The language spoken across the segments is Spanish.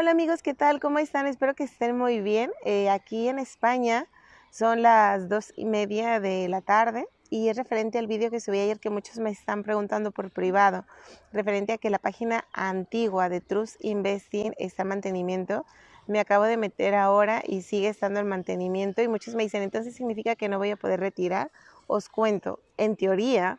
Hola amigos, ¿qué tal? ¿Cómo están? Espero que estén muy bien. Eh, aquí en España son las dos y media de la tarde y es referente al vídeo que subí ayer que muchos me están preguntando por privado, referente a que la página antigua de Trust Investing está en mantenimiento. Me acabo de meter ahora y sigue estando en mantenimiento y muchos me dicen, entonces significa que no voy a poder retirar. Os cuento, en teoría,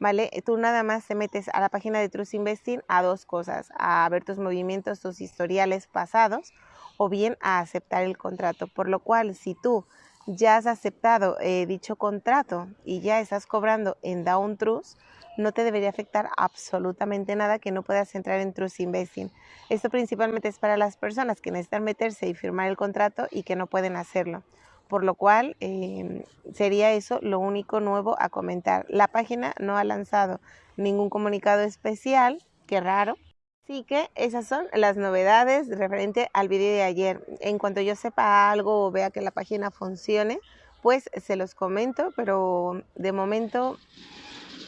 ¿vale? Tú nada más te metes a la página de Trust Investing a dos cosas, a ver tus movimientos, tus historiales pasados o bien a aceptar el contrato. Por lo cual, si tú ya has aceptado eh, dicho contrato y ya estás cobrando en Down Trust, no te debería afectar absolutamente nada que no puedas entrar en Trust Investing. Esto principalmente es para las personas que necesitan meterse y firmar el contrato y que no pueden hacerlo por lo cual em, sería eso lo único nuevo a comentar. La página no ha lanzado ningún comunicado especial, qué raro. Así que esas son las novedades referente al vídeo de ayer. En cuanto yo sepa algo o vea que la página funcione, pues se los comento, pero de momento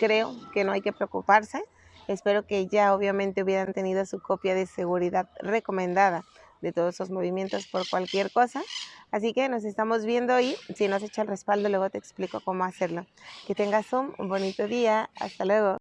creo que no hay que preocuparse. Espero que ya obviamente hubieran tenido su copia de seguridad recomendada de todos esos movimientos por cualquier cosa. Así que nos estamos viendo y si no has hecho el respaldo, luego te explico cómo hacerlo. Que tengas un bonito día. Hasta luego.